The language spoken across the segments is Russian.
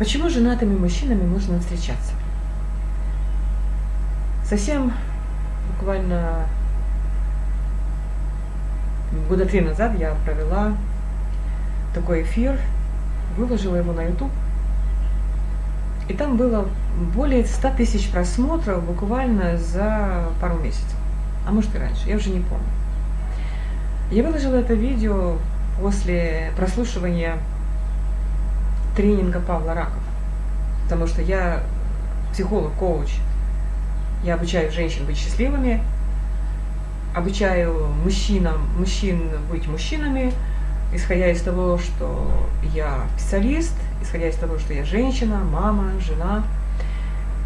Почему с женатыми мужчинами можно встречаться? Совсем буквально года три назад я провела такой эфир, выложила его на YouTube. И там было более 100 тысяч просмотров буквально за пару месяцев. А может и раньше, я уже не помню. Я выложила это видео после прослушивания тренинга Павла Ракова. Потому что я психолог, коуч. Я обучаю женщин быть счастливыми, обучаю мужчинам, мужчин быть мужчинами, исходя из того, что я специалист, исходя из того, что я женщина, мама, жена,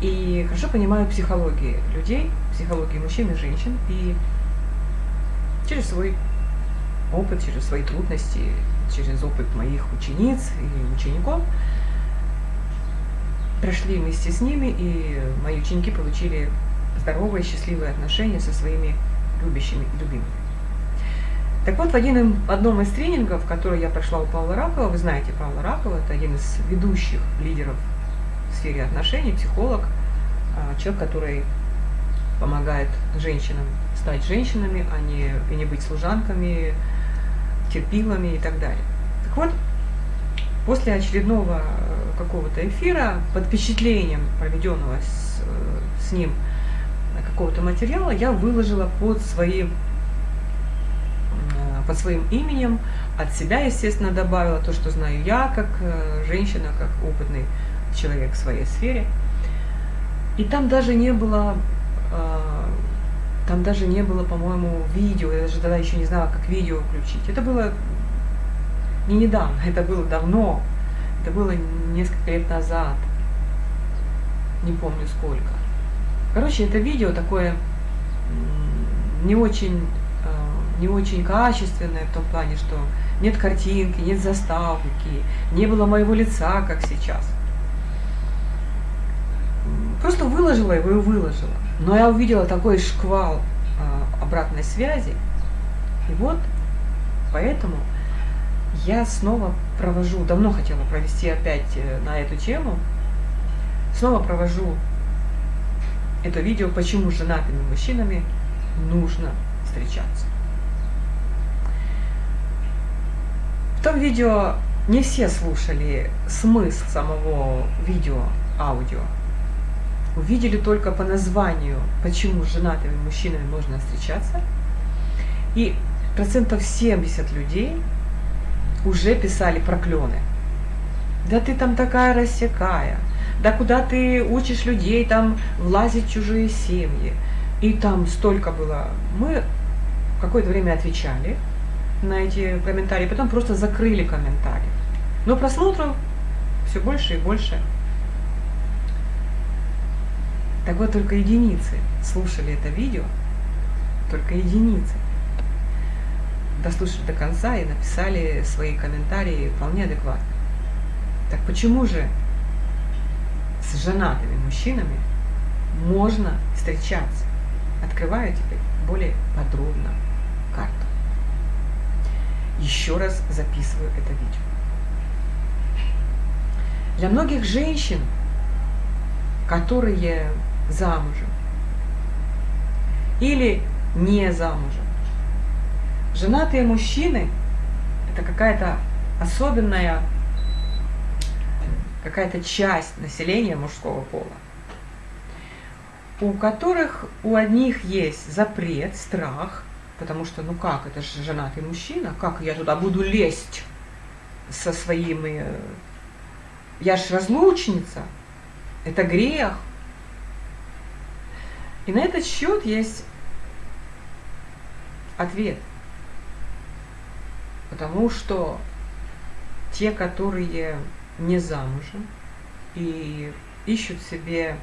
и хорошо понимаю психологии людей, психологии мужчин и женщин, и через свой опыт, через свои трудности, через опыт моих учениц и учеников, прошли вместе с ними, и мои ученики получили здоровые, счастливые отношения со своими любящими и любимыми. Так вот, в один, одном из тренингов, который я прошла у Павла Ракова, вы знаете Павла Ракова, это один из ведущих лидеров в сфере отношений, психолог, а, человек, который помогает женщинам стать женщинами, а не, и не быть служанками, терпилами и так далее. Так вот, после очередного э, какого-то эфира, под впечатлением проведенного с, э, с ним какого-то материала, я выложила под своим под своим именем, от себя, естественно, добавила то, что знаю я, как э, женщина, как опытный человек в своей сфере. И там даже не было, э, там даже не было, по-моему, видео, я даже тогда еще не знала, как видео включить. Это было не недавно, это было давно, это было несколько лет назад, не помню сколько. Короче, это видео такое не очень не очень качественное в том плане, что нет картинки, нет заставки, не было моего лица, как сейчас. Просто выложила его и выложила. Но я увидела такой шквал а, обратной связи. И вот поэтому я снова провожу, давно хотела провести опять э, на эту тему, снова провожу это видео, почему с женатыми мужчинами нужно встречаться. том видео не все слушали смысл самого видео, аудио. Увидели только по названию, почему с женатыми мужчинами можно встречаться. И процентов 70 людей уже писали проклены. Да ты там такая рассекая, да куда ты учишь людей там влазить в чужие семьи. И там столько было. Мы какое-то время отвечали, на эти комментарии, потом просто закрыли комментарии. Но просмотров все больше и больше. Так вот, только единицы слушали это видео, только единицы дослушали до конца и написали свои комментарии вполне адекватно. Так почему же с женатыми мужчинами можно встречаться? Открываю теперь более подробно карту еще раз записываю это видео. Для многих женщин, которые замужем или не замужем, женатые мужчины – это какая-то особенная какая-то часть населения мужского пола, у которых у одних есть запрет, страх – Потому что, ну как, это же женатый мужчина, как я туда буду лезть со своими... Я ж разлучница, это грех. И на этот счет есть ответ. Потому что те, которые не замужем и ищут себе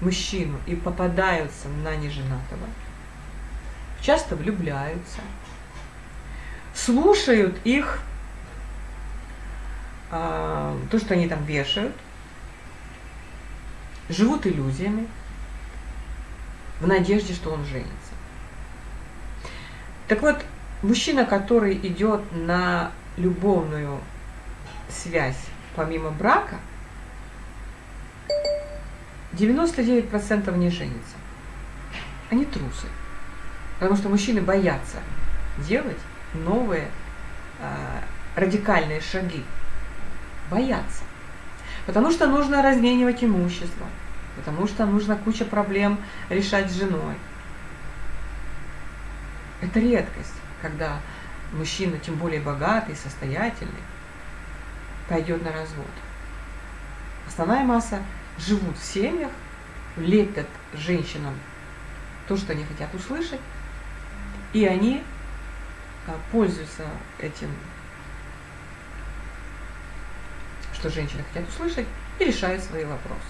мужчину и попадаются на неженатого, часто влюбляются, слушают их, а, то, что они там вешают, живут иллюзиями, в надежде, что он женится. Так вот, мужчина, который идет на любовную связь помимо брака, 99% не женятся. Они трусы. Потому что мужчины боятся делать новые э, радикальные шаги. Боятся. Потому что нужно разменивать имущество. Потому что нужно куча проблем решать с женой. Это редкость, когда мужчина, тем более богатый, состоятельный, пойдет на развод. Основная масса живут в семьях, лепят женщинам то, что они хотят услышать, и они а, пользуются этим, что женщины хотят услышать, и решают свои вопросы.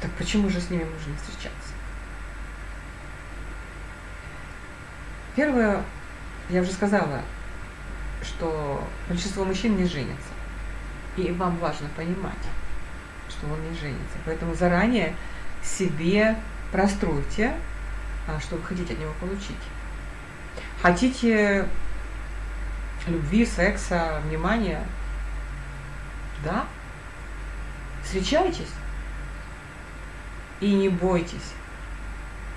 Так почему же с ними нужно встречаться? Первое, я уже сказала, что большинство мужчин не женятся. И вам важно понимать, что он не женится. Поэтому заранее себе простройте, а, что вы хотите от него получить. Хотите любви, секса, внимания? Да? Встречайтесь и не бойтесь.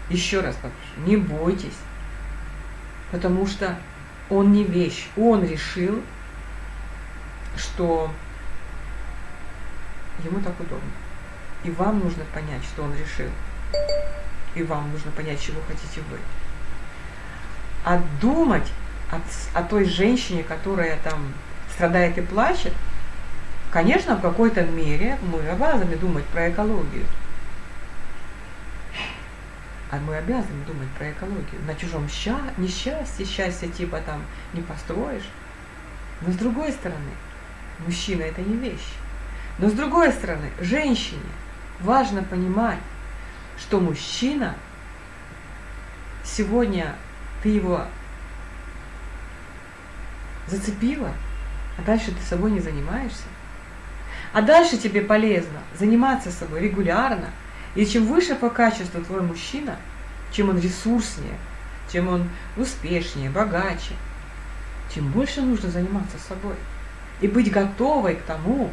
Еще раз попрошу, не бойтесь. Потому что он не вещь. Он решил, что ему так удобно. И вам нужно понять, что он решил. И вам нужно понять, чего хотите вы. А думать о, о той женщине, которая там страдает и плачет, конечно, в какой-то мере мы обязаны думать про экологию. А мы обязаны думать про экологию. На чужом ща несчастье, счастье типа там не построишь. Но с другой стороны, мужчина это не вещь. Но с другой стороны, женщине важно понимать, что мужчина, сегодня ты его зацепила, а дальше ты собой не занимаешься. А дальше тебе полезно заниматься собой регулярно – и чем выше по качеству твой мужчина, чем он ресурснее, чем он успешнее, богаче, тем больше нужно заниматься собой. И быть готовой к тому,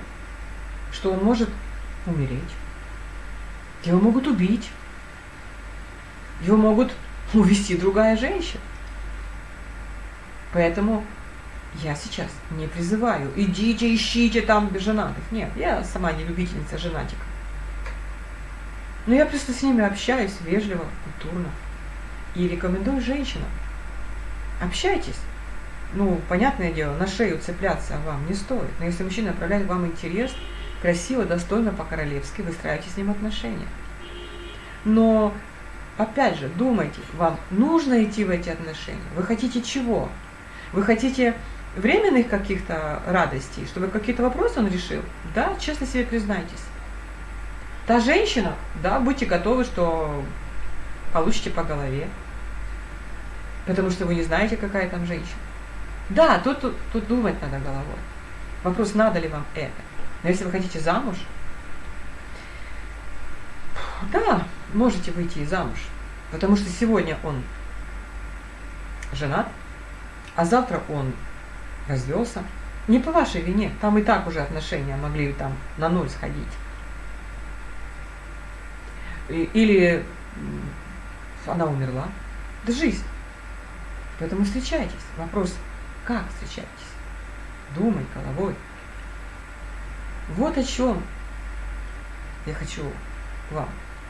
что он может умереть. Его могут убить. Его могут увести другая женщина. Поэтому я сейчас не призываю, идите, ищите там женатых. Нет, я сама не любительница женатиков. Но я просто с ними общаюсь вежливо, культурно. И рекомендую женщинам. Общайтесь. Ну, понятное дело, на шею цепляться вам не стоит. Но если мужчина проявляет вам интерес, красиво, достойно, по-королевски, выстраивайте с ним отношения. Но, опять же, думайте, вам нужно идти в эти отношения? Вы хотите чего? Вы хотите временных каких-то радостей, чтобы какие-то вопросы он решил? Да, честно себе признайтесь. Та женщина, да, будьте готовы, что получите по голове. Потому что вы не знаете, какая там женщина. Да, тут, тут, тут думать надо головой. Вопрос, надо ли вам это. Но если вы хотите замуж, да, можете выйти замуж. Потому что сегодня он женат, а завтра он развелся. Не по вашей вине, там и так уже отношения могли там на ноль сходить или она умерла. Это жизнь. Поэтому встречайтесь. Вопрос, как встречаетесь? Думай головой. Вот о чем я хочу вам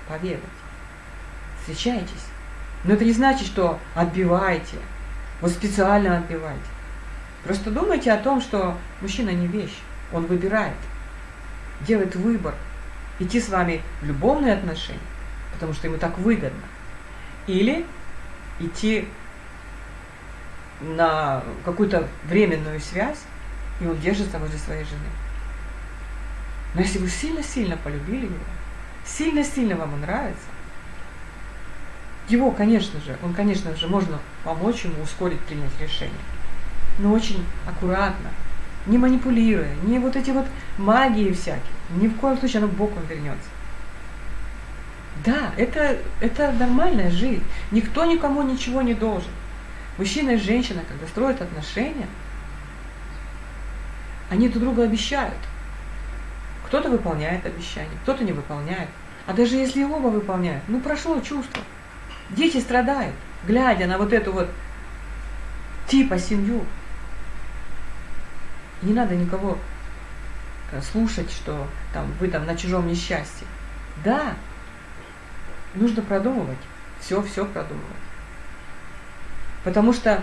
поведать. Встречайтесь. Но это не значит, что отбивайте. Вот специально отбивайте. Просто думайте о том, что мужчина не вещь. Он выбирает. Делает выбор – идти с вами в любовные отношения, потому что ему так выгодно, или идти на какую-то временную связь, и он держится возле своей жены. Но если вы сильно-сильно полюбили его, сильно-сильно вам он нравится, его, конечно же, он, конечно же, можно помочь ему ускорить принять решение. Но очень аккуратно, не манипулируя, не вот эти вот магии всякие. Ни в коем случае оно боком вернется. Да, это, это нормальная жизнь. Никто никому ничего не должен. Мужчина и женщина, когда строят отношения, они друг друга обещают. Кто-то выполняет обещания, кто-то не выполняет. А даже если оба выполняют, ну прошло чувство. Дети страдают, глядя на вот эту вот типа семью. Не надо никого э, слушать, что там вы там на чужом несчастье. Да, нужно продумывать, все-все продумывать. Потому что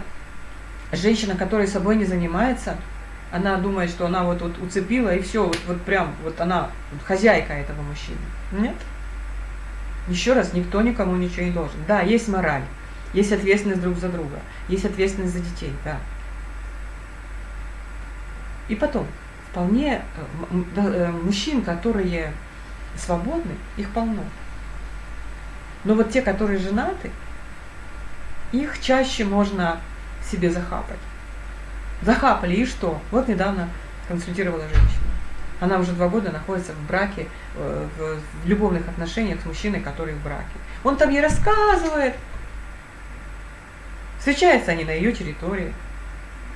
женщина, которая собой не занимается, она думает, что она вот, вот уцепила и все, вот, вот прям, вот она вот хозяйка этого мужчины. Нет. Еще раз, никто никому ничего не должен. Да, есть мораль, есть ответственность друг за друга, есть ответственность за детей, да. И потом, вполне э, э, мужчин, которые свободны, их полно. Но вот те, которые женаты, их чаще можно себе захапать. Захапали, и что? Вот недавно консультировала женщина. Она уже два года находится в браке, э, в любовных отношениях с мужчиной, который в браке. Он там ей рассказывает. Встречаются они на ее территории.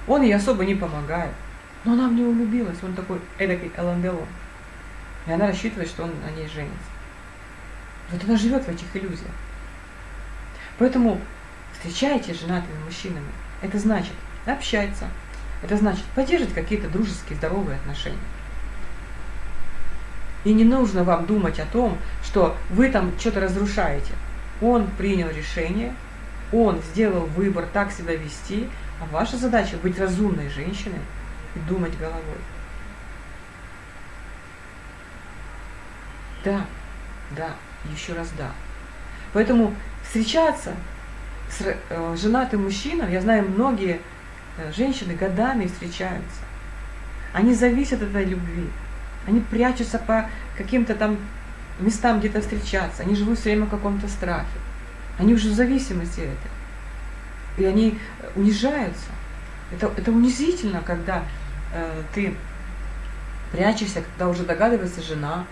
Он ей особо не помогает. Но она в него влюбилась. Он такой эдакий Эланделон. И она рассчитывает, что он на ней женится. Вот она живет в этих иллюзиях. Поэтому встречайте женатыми мужчинами. Это значит общаться. Это значит поддерживать какие-то дружеские, здоровые отношения. И не нужно вам думать о том, что вы там что-то разрушаете. Он принял решение, он сделал выбор так себя вести, а ваша задача быть разумной женщиной и думать головой. Да, да, еще раз да. Поэтому встречаться с э, женатым мужчиной, я знаю, многие э, женщины годами встречаются. Они зависят от этой любви. Они прячутся по каким-то там местам где-то встречаться. Они живут все время в каком-то страхе. Они уже в зависимости этой. И они э, унижаются. Это, это унизительно, когда э, ты прячешься, когда уже догадывается жена,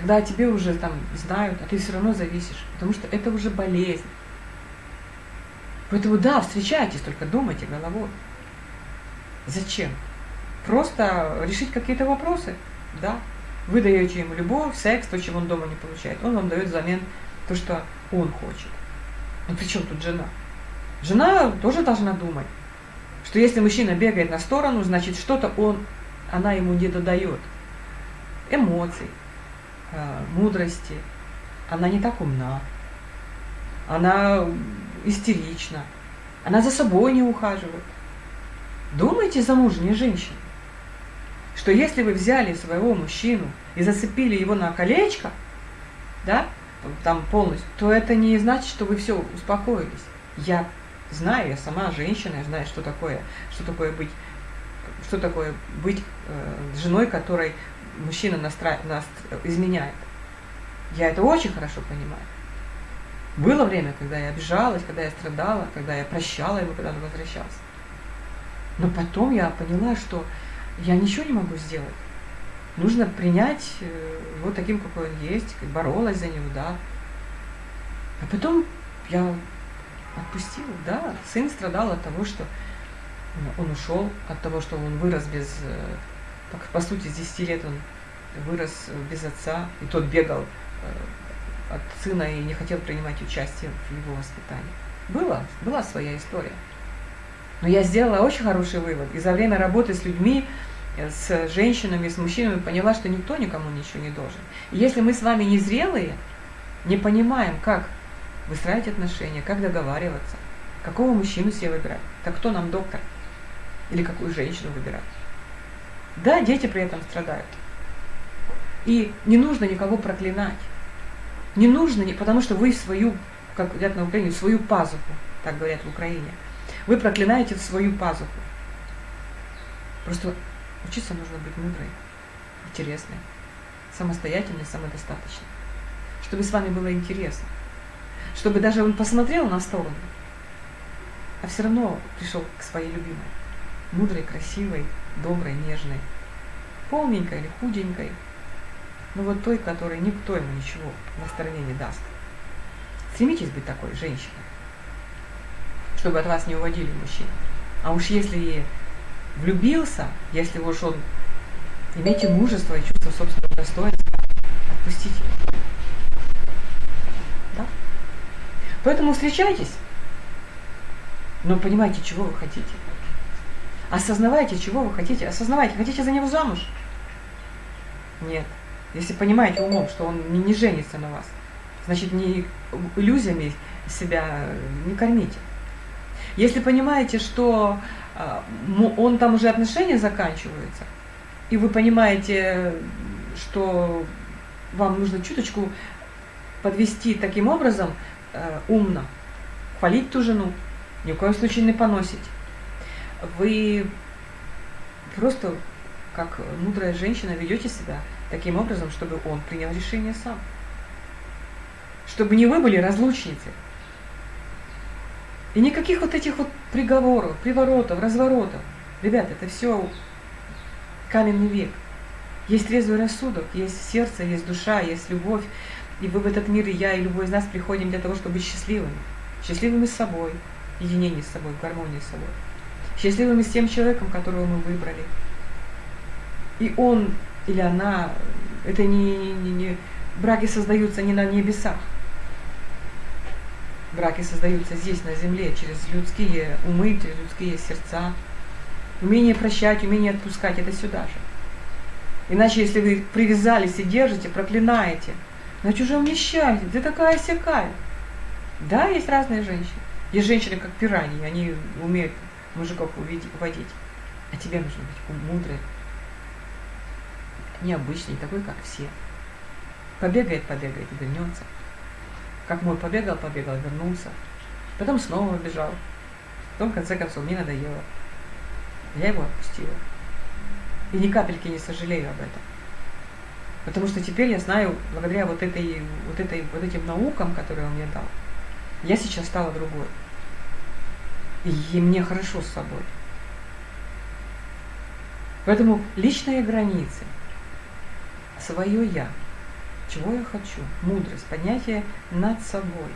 когда тебе уже там знают, а ты все равно зависишь, потому что это уже болезнь. Поэтому да, встречайтесь, только думайте головой. Зачем? Просто решить какие-то вопросы, да. Вы даете ему любовь, секс, то, чего он дома не получает. Он вам дает взамен то, что он хочет. Ну при чем тут жена? Жена тоже должна думать, что если мужчина бегает на сторону, значит что-то он, она ему не додает. Эмоций, мудрости. Она не так умна. Она истерична. Она за собой не ухаживает. Думайте, замужние женщины, что если вы взяли своего мужчину и зацепили его на колечко, да, там полностью, то это не значит, что вы все успокоились. Я знаю, я сама женщина, я знаю, что такое, что такое быть, что такое быть э, женой, которой мужчина настра... нас изменяет. Я это очень хорошо понимаю. Было время, когда я обижалась, когда я страдала, когда я прощала его, когда он возвращался. Но потом я поняла, что я ничего не могу сделать. Нужно принять э, его таким, какой он есть, боролась за него, да. А потом я отпустила, да. Сын страдал от того, что он ушел, от того, что он вырос без, э, по сути, с 10 лет он вырос без отца, и тот бегал э, от сына и не хотел принимать участие в его воспитании. Была, была своя история. Но я сделала очень хороший вывод. И за время работы с людьми, э, с женщинами, с мужчинами поняла, что никто никому ничего не должен. И если мы с вами не зрелые, не понимаем, как выстраивать отношения, как договариваться, какого мужчину себе выбирать, так кто нам доктор? Или какую женщину выбирать? Да, дети при этом страдают. И не нужно никого проклинать. Не нужно, потому что вы свою, как говорят на Украине, свою пазуху, так говорят в Украине, вы проклинаете свою пазуху. Просто учиться нужно быть мудрой, интересной, самостоятельной, самодостаточной. Чтобы с вами было интересно. Чтобы даже он посмотрел на сторону, а все равно пришел к своей любимой. Мудрой, красивой, доброй, нежной. Полненькой или худенькой, но вот той, которой никто ему ничего на стороне не даст. Стремитесь быть такой женщиной, чтобы от вас не уводили мужчин. А уж если влюбился, если уж он Имейте мужество и чувство собственного достоинства. Отпустите. Да? Поэтому встречайтесь, но понимайте, чего вы хотите. Осознавайте, чего вы хотите. Осознавайте, хотите за него замуж? Нет. Если понимаете умом, что он не, не женится на вас, значит, не иллюзиями себя не кормите. Если понимаете, что э, он там уже отношения заканчиваются, и вы понимаете, что вам нужно чуточку подвести таким образом э, умно, хвалить ту жену, ни в коем случае не поносить. Вы просто, как мудрая женщина, ведете себя таким образом, чтобы он принял решение сам. Чтобы не вы были разлучницей. И никаких вот этих вот приговоров, приворотов, разворотов. Ребята, это все каменный век. Есть трезвый рассудок, есть сердце, есть душа, есть любовь. И вы в этот мир, и я, и любой из нас приходим для того, чтобы быть счастливыми. Счастливыми с собой, единение с собой, в гармонии с собой. Счастливыми с тем человеком, которого мы выбрали. И он или она, это не, не, не браки создаются не на небесах. Браки создаются здесь, на земле, через людские умы, через людские сердца. Умение прощать, умение отпускать – это сюда же. Иначе, если вы привязались и держите, проклинаете, на чужом несчастье, ты такая сякая. Да, есть разные женщины. Есть женщины, как пираньи, они умеют мужиков уводить. А тебе нужно быть мудрой, необычный, такой, как все. Побегает, побегает вернется. Как мой побегал, побегал, вернулся. Потом снова бежал. Потом, в конце концов, мне надоело. Я его отпустила. И ни капельки не сожалею об этом. Потому что теперь я знаю, благодаря вот, этой, вот, этой, вот этим наукам, которые он мне дал, я сейчас стала другой. И мне хорошо с собой. Поэтому личные границы, свое я, чего я хочу, мудрость, поднятие над собой.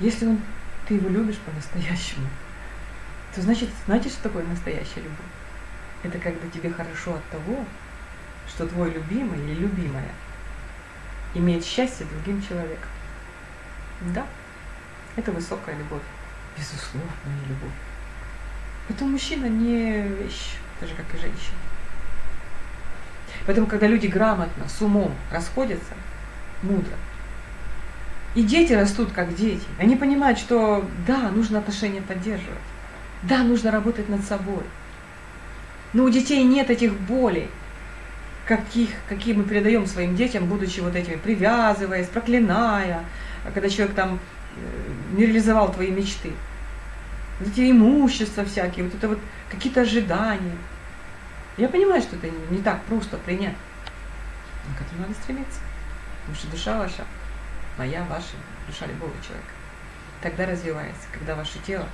Если он, ты его любишь по-настоящему, то значит, знаете, что такое настоящая любовь? Это когда тебе хорошо от того, что твой любимый или любимая имеет счастье другим человеком. Да, это высокая любовь, безусловная любовь. Это мужчина не вещь, так же, как и женщина. Поэтому, когда люди грамотно, с умом расходятся, мудро, и дети растут как дети, они понимают, что да, нужно отношения поддерживать, да, нужно работать над собой. Но у детей нет этих болей, каких, какие мы передаем своим детям, будучи вот этими, привязываясь, проклиная, когда человек там не реализовал твои мечты. Вот эти имущества всякие, вот это вот какие-то ожидания – я понимаю, что это не так просто принять. Но к этому надо стремиться. Потому что душа ваша, моя, ваша, душа любого человека, тогда развивается, когда ваше тело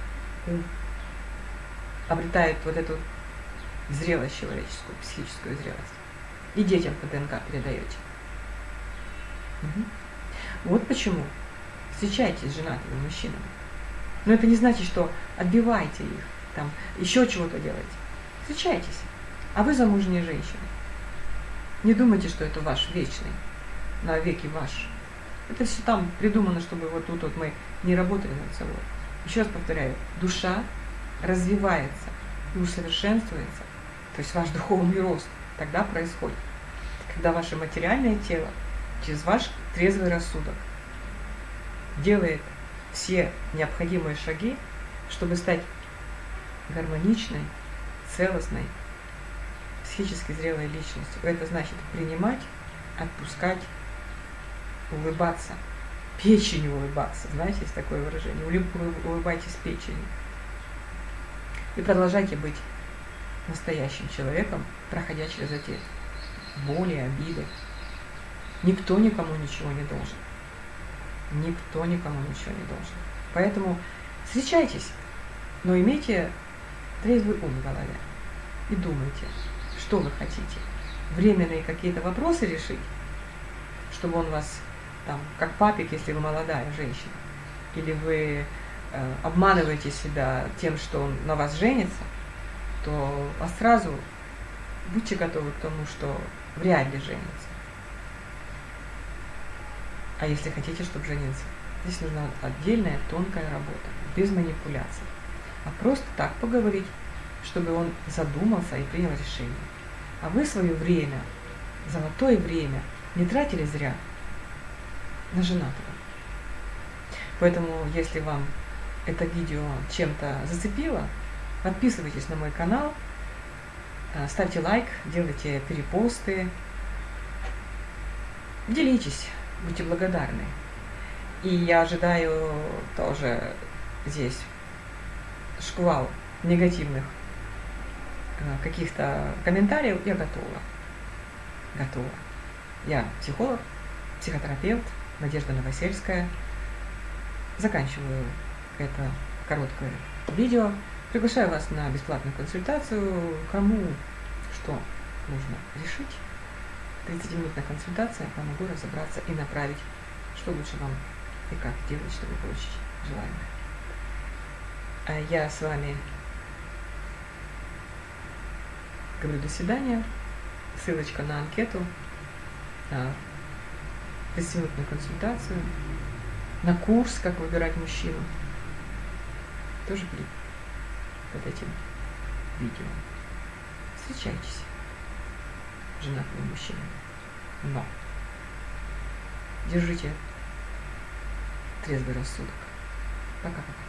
ум обретает вот эту зрелость человеческую, психическую зрелость. И детям по ДНК передаете. Угу. Вот почему встречайтесь с женатыми мужчинами. Но это не значит, что отбивайте их, там, еще чего-то делайте. Встречайтесь. А вы замужняя женщина. Не думайте, что это ваш вечный, на веки ваш. Это все там придумано, чтобы вот тут вот мы не работали над собой. Еще раз повторяю, душа развивается и усовершенствуется, то есть ваш духовный рост тогда происходит, когда ваше материальное тело через ваш трезвый рассудок делает все необходимые шаги, чтобы стать гармоничной, целостной, психически зрелой личностью. Это значит принимать, отпускать, улыбаться. Печенью улыбаться. Знаете, есть такое выражение. Улыбайтесь печенью. И продолжайте быть настоящим человеком, проходя через эти боли, обиды. Никто никому ничего не должен. Никто никому ничего не должен. Поэтому встречайтесь, но имейте трезвый ум в голове и думайте, что вы хотите? Временные какие-то вопросы решить, чтобы он вас, там, как папик, если вы молодая женщина, или вы э, обманываете себя тем, что он на вас женится, то вас сразу будьте готовы к тому, что вряд ли женятся. А если хотите, чтобы жениться, здесь нужна отдельная тонкая работа, без манипуляций. А просто так поговорить, чтобы он задумался и принял решение. А вы свое время, золотое время, не тратили зря на женатого. Поэтому, если вам это видео чем-то зацепило, подписывайтесь на мой канал, э, ставьте лайк, делайте перепосты, делитесь, будьте благодарны. И я ожидаю тоже здесь шквал негативных э, каких-то комментариев, я готова. Готова. Я психолог, психотерапевт Надежда Новосельская. Заканчиваю это короткое видео. Приглашаю вас на бесплатную консультацию. Кому что нужно решить. 30-минутная консультация, помогу разобраться и направить, что лучше вам и как делать, чтобы получить желаемое. А я с вами говорю до свидания. Ссылочка на анкету, на 30-минутную консультацию, на курс «Как выбирать мужчину» тоже будет под этим видео. Встречайтесь, женатые мужчины. Но держите трезвый рассудок. Пока-пока.